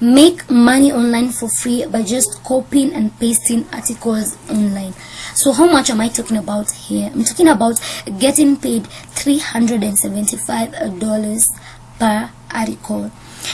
make money online for free by just copying and pasting articles online. So how much am i talking about here? I'm talking about getting paid 375 dollars per article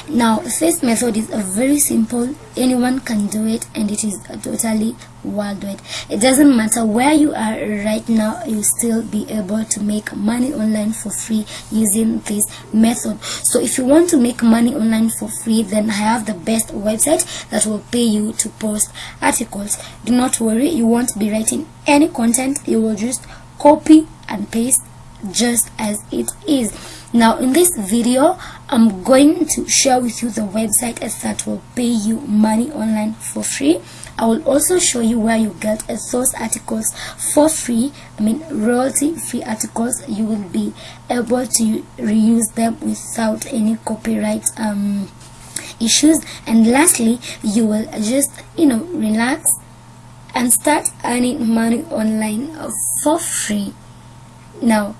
now this method is very simple. Anyone can do it and it is totally worldwide. It doesn't matter where you are right now you still be able to make money online for free using this method. So if you want to make money online for free then i have the best website that will pay you to post articles. Do not worry you won't be writing any content. You will just copy and paste just as it is. Now in this video i'm going to share with you the website that will pay you money online for free. I will also show you where you get those articles for free i mean royalty free articles. You will be able to reuse them without any copyright um, issues. And lastly you will just you know relax and start earning money online for free. Now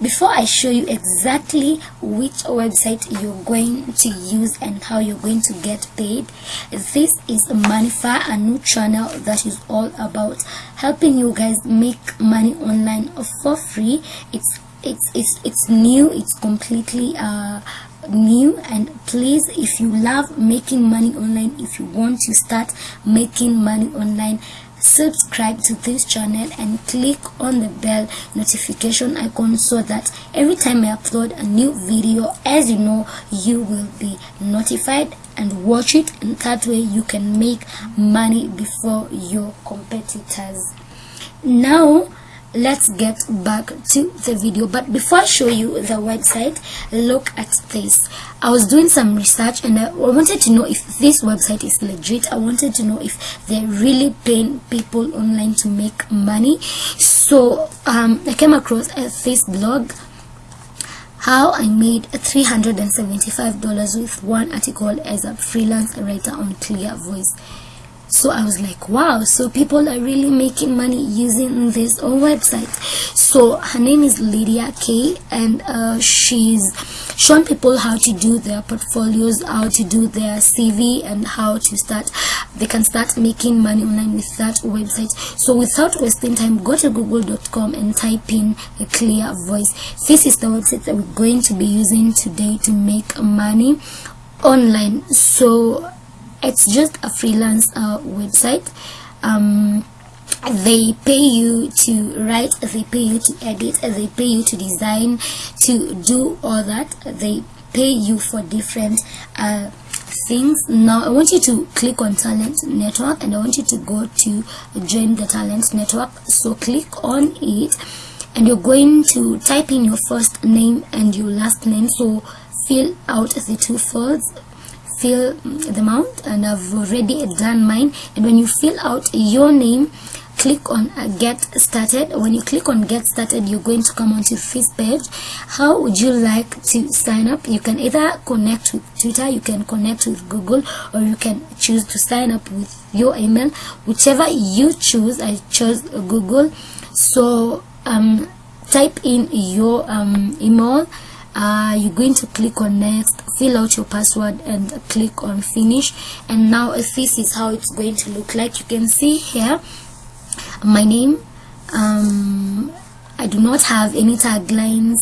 before I show you exactly which website you're going to use and how you're going to get paid this is Moneyfy a new channel that is all about helping you guys make money online for free. It's it's it's it's new it's completely uh new. And please if you love making money online if you want to start making money online subscribe to this channel and click on the bell notification icon so that every time I upload a new video as you know you will be notified and watch it and that way you can make money before your competitors. Now let's get back to the video. But before i show you the website look at this. I was doing some research and i wanted to know if this website is legit. I wanted to know if they're really paying people online to make money. So um, i came across this blog how I made $375 with one article as a freelance writer on Clear Voice so i was like wow so people are really making money using this website. So her name is lydia k and uh, she's shown people how to do their portfolios how to do their cv and how to start they can start making money online with that website. So without wasting time go to google.com and type in a clear voice. This is the website that we're going to be using today to make money online. So it's just a freelance uh, website. Um, they pay you to write they pay you to edit they pay you to design to do all that. They pay you for different uh, things. Now i want you to click on talent network and i want you to go to join the talent network. So click on it and you're going to type in your first name and your last name. So fill out the two fields fill the amount and I've already done mine. And when you fill out your name click on uh, get started. When you click on get started you're going to come onto this page. How would you like to sign up? You can either connect with twitter you can connect with google or you can choose to sign up with your email. Whichever you choose i chose google. So um type in your um email uh, you're going to click on next fill out your password and click on finish. And now this is how it's going to look like you can see here my name um, I do not have any taglines.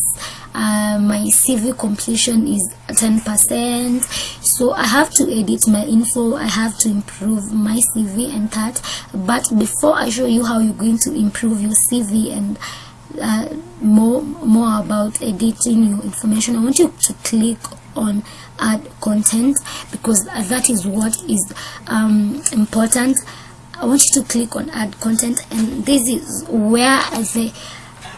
Uh, my CV completion is 10% so I have to edit my info I have to improve my CV and that. But before I show you how you're going to improve your CV and uh, more more about editing your information. I want you to click on add content because that is what is um, important. I want you to click on add content and this is where as the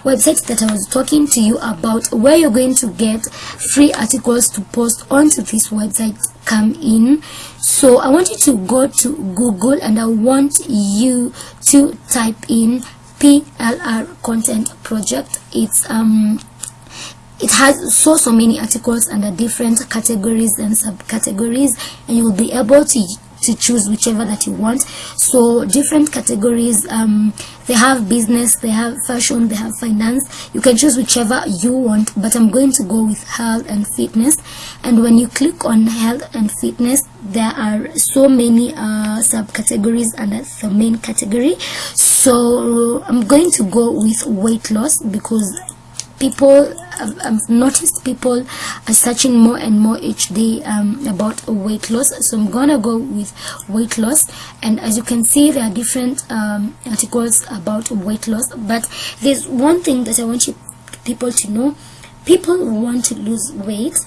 website that I was talking to you about where you're going to get free articles to post onto this website come in. So I want you to go to Google and I want you to type in PLR content project. It's um it has so so many articles under different categories and subcategories and you'll be able to to choose whichever that you want. So different categories um, they have business they have fashion they have finance. You can choose whichever you want but i'm going to go with health and fitness. And when you click on health and fitness there are so many uh, subcategories under the main category i'm going to go with weight loss because people I've, I've, noticed people are searching more and more each day um, about weight loss. So I'm gonna go with weight loss. And as you can see there are different um, articles about weight loss. But there's one thing that I want you people to know. People want to lose weight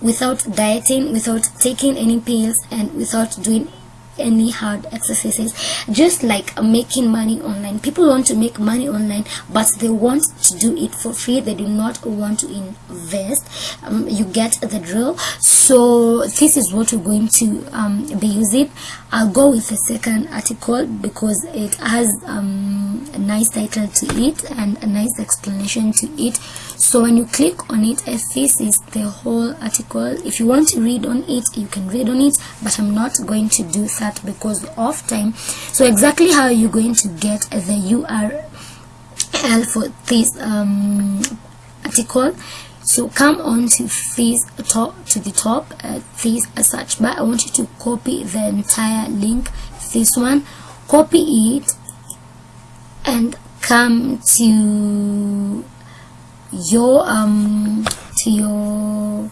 without dieting without taking any pills and without doing any hard exercises. Just like making money online. People want to make money online but they want to do it for free. They do not want to invest. Um, you get the drill. So this is what we're going to um, be using. I'll go with the second article because it has um, a nice title to it and a nice explanation to it so when you click on it this is the whole article if you want to read on it you can read on it but i'm not going to do that because of time. So exactly how you're going to get the url for this um, article. So come on to this top to the top uh, this search bar. I want you to copy the entire link this one. Copy it and come to your um to your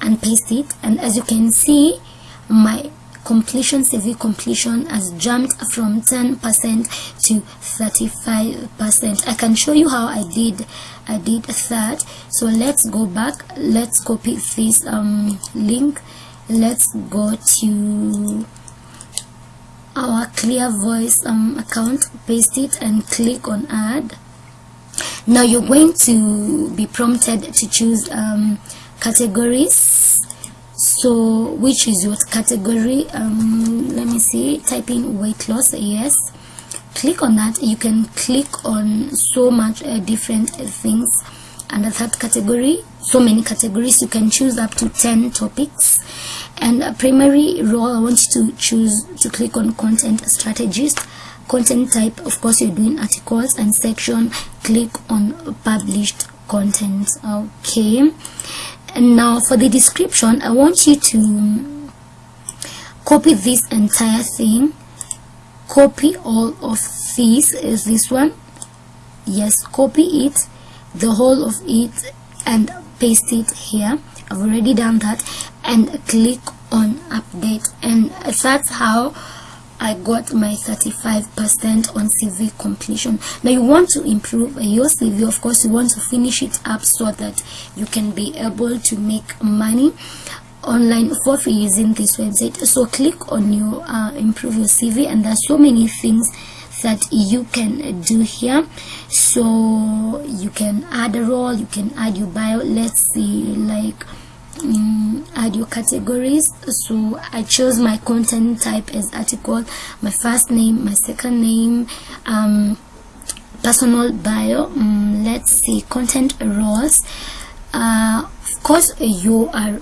and paste it and as you can see my completion CV completion has jumped from 10% to 35% I can show you how I did I did that. So let's go back let's copy this um, link. Let's go to our clear voice um, account paste it and click on add now you're going to be prompted to choose um, categories. So which is your category? Um, let me see. Type in weight loss yes. Click on that. You can click on so much uh, different things under that category. So many categories. You can choose up to 10 topics. And a primary role i want you to choose to click on content strategist content type of course you're doing articles and section click on published content okay? And now for the description i want you to copy this entire thing. Copy all of these is this one? Yes copy it the whole of it and paste it here. I've already done that. And click on update. And that's how I got my 35% on CV completion. Now you want to improve your CV, of course you want to finish it up so that you can be able to make money online for free using this website. So click on your uh, improve your CV and there's so many things that you can do here so you can add a role you can add your bio let's see like add your categories. So I chose my content type as article my first name my second name um, personal bio. Um, let's see content roles. Uh, of course you are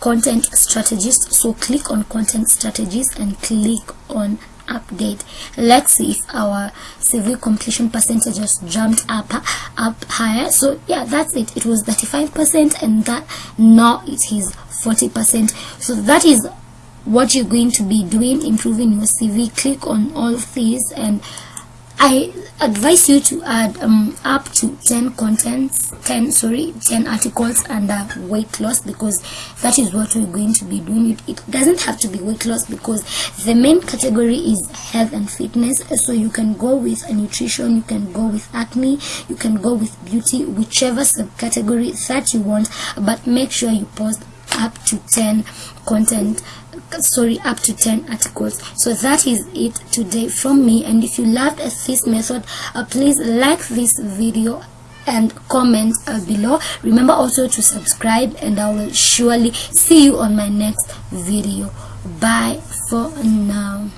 content strategist so click on content strategist and click on update. Let's see if our CV completion percentage just jumped up up higher. So yeah that's it. It was 35 percent and that now it is 40 percent. So that is what you're going to be doing improving your CV click on all these and I advise you to add um, up to 10 contents 10 sorry 10 articles under weight loss because that is what we're going to be doing. It, it doesn't have to be weight loss because the main category is health and fitness. So you can go with nutrition you can go with acne you can go with beauty whichever subcategory that you want but make sure you post up to 10 content sorry up to 10 articles. So that is it today from me. And if you loved this method uh, please like this video and comment uh, below. Remember also to subscribe and i will surely see you on my next video. Bye for now